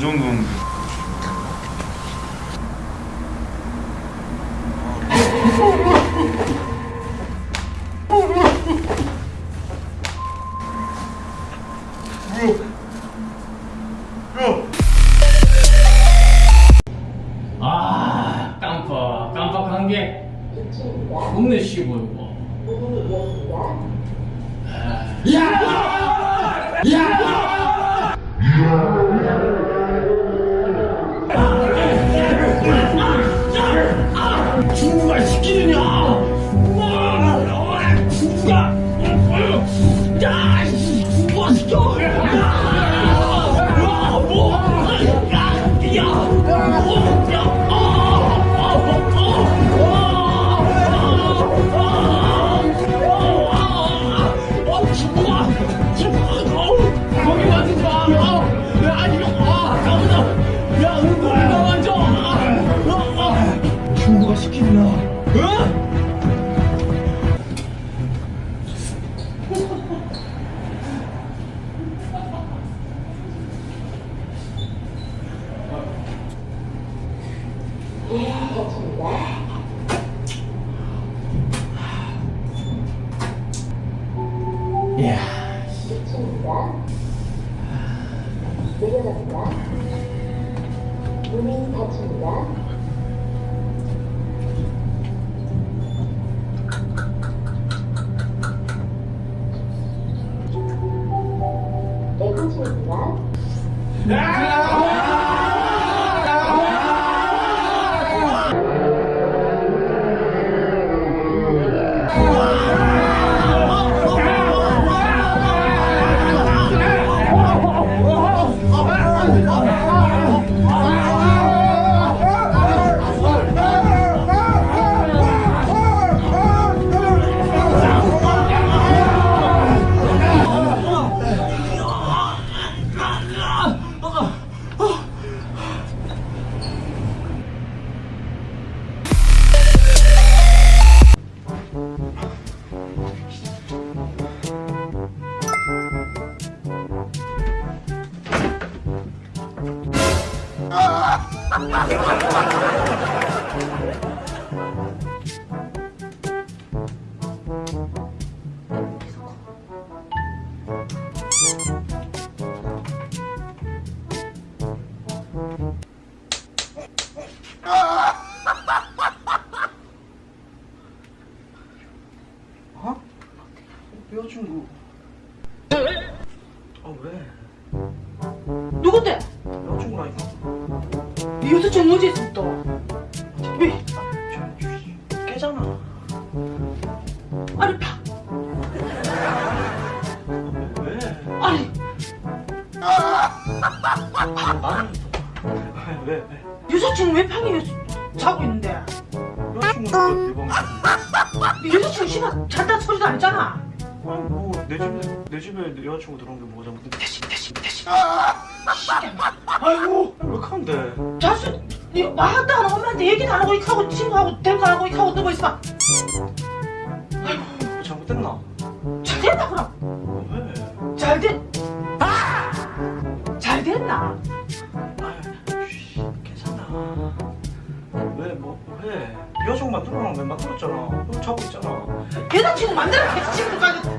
정... 너 언제 운동하는 시키느냐? 어? 야, 내려갑니다. 닫힙니다. 내부입니다 왜? 왜? 여자친구 왜 방에 자고 있는데? 여자친구가 내 방에 네 여자친구 씨발 잘다 소리도 안 했잖아 아니 뭐내 집에 내 집에 내 여자친구 들어온 게 뭐가 잘못된 대신 대신 대신 아이고 왜 그런데 자수 네안 하고 엄마한테 얘기도 안 하고 이렇게 하고 친구하고 대고 안 하고 이렇게 하고 누워 있어 뭐 잘못됐나? 잘 됐나 그럼? 왜? 잘 됐... 잘 됐나? 왜? 여자친구 만들어놓은 왜 만들었잖아 너 자고 있잖아 여자친구 만들어 여자친구까지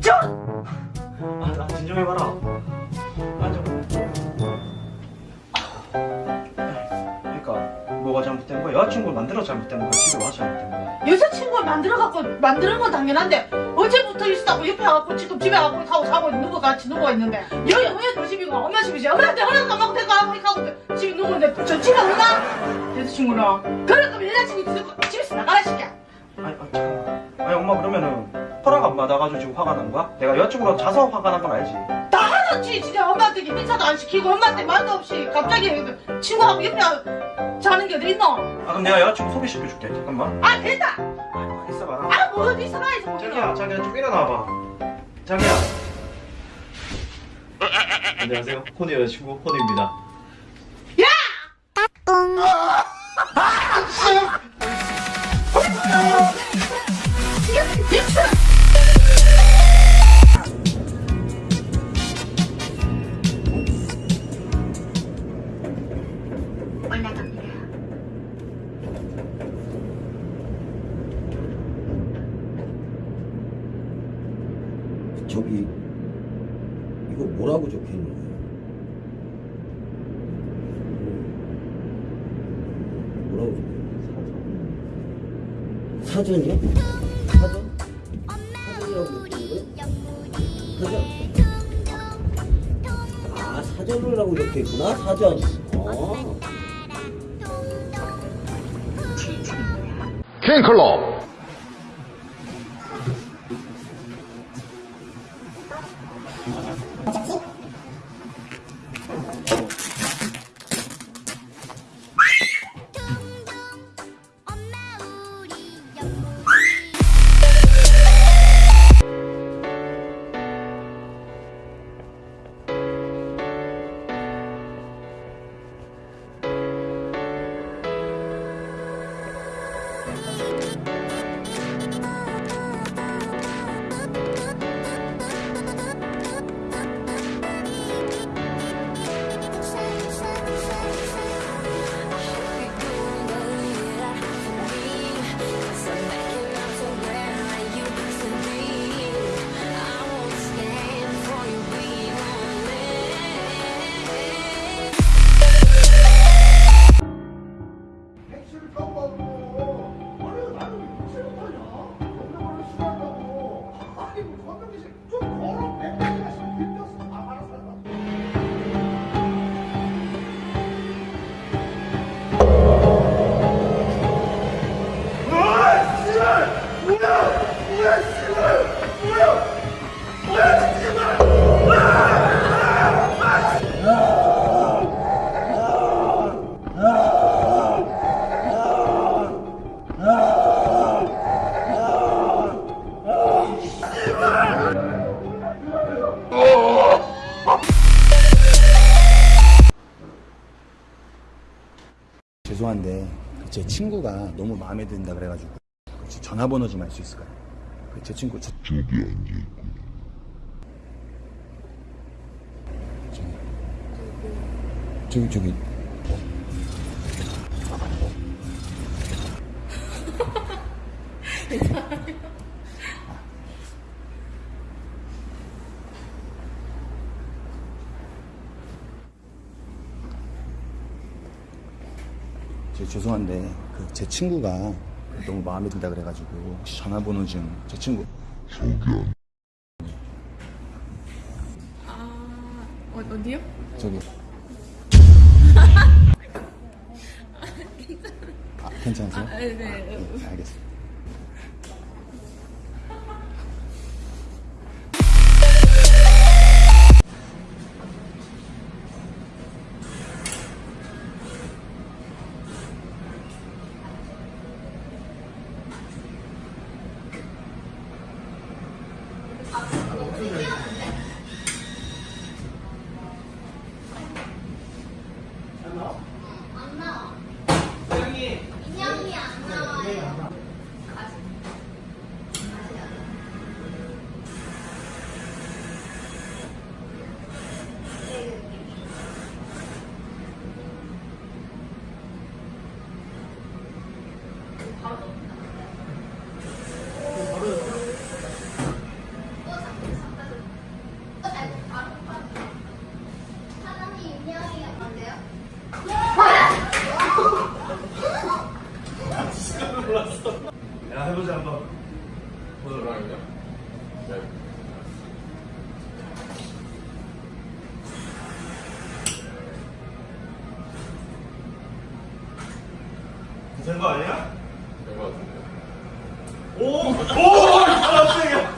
저 아, 나 진정해봐라. 앉아. 그러니까 뭐가 잘못된 거야? 여자친구 만들어 잘못된 거야? 집에 와서 잘못된 거야? 여자친구가 만들어갖고 만드는 건 당연한데 어제부터 있었다고 옆에 와갖고 지금 집에 와고 하고 자고 있는 거 같이 누워 있는데 여기 너 집이고 엄마 집이지 받고 데리고 와고 이렇게 하고 집에 누워 있는데 저 집에 오나? 여자친구랑 그래 그럼 여자친구 집에- 집에서 나가라 시켜 아니, 아, 잠깐만. 아니, 엄마 그러면은 허락 안 받아가지고 지금 화가 난 거야? 내가 여자친구랑 자서 화가 난 건 알지? 다 하나치 진짜 엄마한테 인사도 안 시키고 엄마한테 말도 없이 갑자기 친구하고 옆에 자는 게 어디 있노? 아, 그럼 내가 여자친구 소개시켜줄게. 잠깐만. 아 됐다 어봐라. 아뭐 어디 있어 가야지 뭐 자기야, 자기야, 좀 일어나봐. 자기야. 안녕하세요. 코니 여자친구 코니입니다. 저기 이거 뭐라고 적혀 있는 거예요? 뭐라고 적혀 있는 사전이요? 사전? 사전이라고 적혀 있는 거예요? 사전? 아 사전을 하고 적혀 있구나 사전 어. 캔클럽 제 친구가 너무 마음에 든다 그래가지고 혹시 전화번호 좀 알 수 있을까요? 그제 친구 저... 저기 앉아있고 저기 저기 저 죄송한데 그 제 친구가 너무 마음에 든다 그래가지고 혹시 전화번호 좀 제 친구 어, 어디요? 저기 아 괜찮으세요? 아, 네, 네. 네, 알겠습니다. 보도록 하겠냐? 된거 아니야? 된 거 같은데 오! 오! 깜짝이야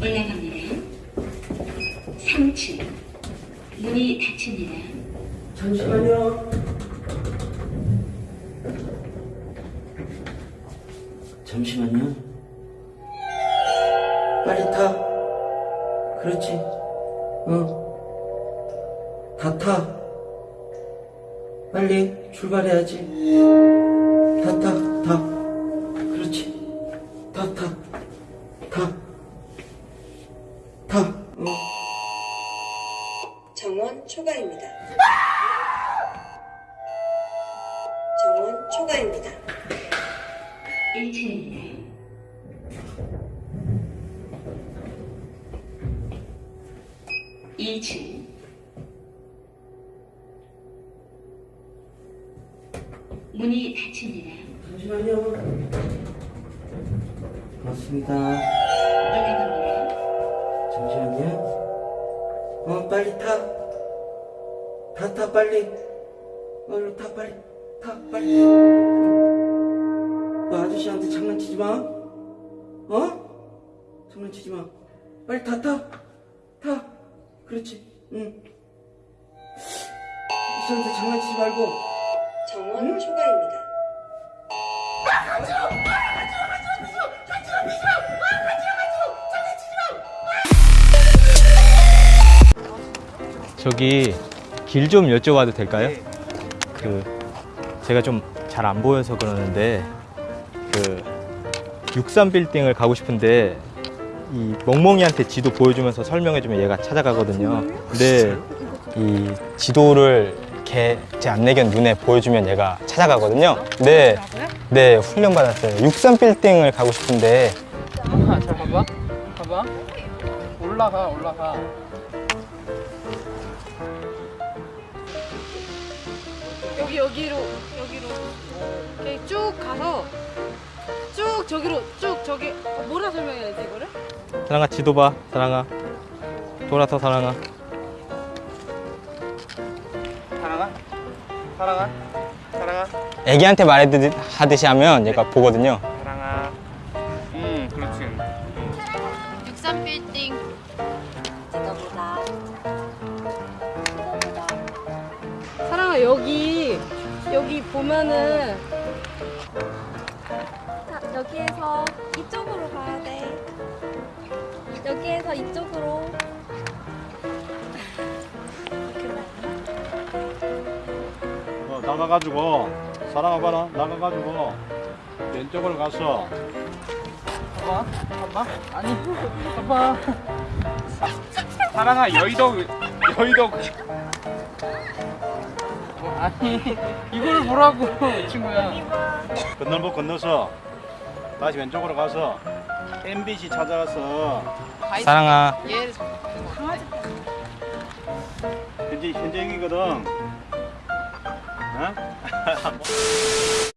올라갑니다. 3층. 문이 닫힙니다. 잠시만요 잠시만요 빨리 타 그렇지 어다타 빨리 출발해야지 다 타, 타. 그렇지. 타, 타. 타. 문이 닫힙니다. 잠시만요. 맞습니다. 올라갑니다. 잠시만요. 어, 빨리 타. 타, 타, 빨리. 얼른 타, 빨리. 타, 빨리. 너 아저씨한테 장난치지 마. 어? 장난치지 마. 빨리 타, 타. 타. 그렇지. 응. 아저씨한테 장난치지 말고. 정원 초과입니다. 저기 길 좀 여쭤봐도 될까요? 그 제가 좀 잘 안 보여서 그러는데 그 63 빌딩을 가고 싶은데 이 멍멍이한테 지도 보여주면서 설명해주면 얘가 찾아가거든요. 근데 이 지도를 걔 제 안내견 눈에 보여주면 얘가 찾아가거든요. 네, 네 훈련 받았어요. 63 빌딩을 가고 싶은데 아, 잘 봐봐. 봐봐. 올라가, 올라가. 여기 여기로 여기로 이렇게 쭉 가서 쭉 저기로 쭉 저기 어, 뭐라 설명해야 돼 이거를? 사랑아 지도 봐, 사랑아 돌아서. 사랑아? 사랑아? 사랑아? 애기한테 말하듯이 하면 얘가 보거든요. 사랑아. 응, 그렇지. 63 빌딩 찍어보자 사랑아 여기 여기 보면은 자, 여기에서 이쪽으로 가야 돼. 여기에서 이쪽으로. 나가가지고 사랑아 봐라 나가가지고 왼쪽으로 가서 봐봐. 봐봐. 아니, 봐봐. 사랑아, 여의도, 여의도. 아니, 이걸 보라고, 친구야. 건널목 건너서 다시 왼쪽으로 가서 MBC 찾아가서 사랑아. 얘 현재 현재 여기거든 어?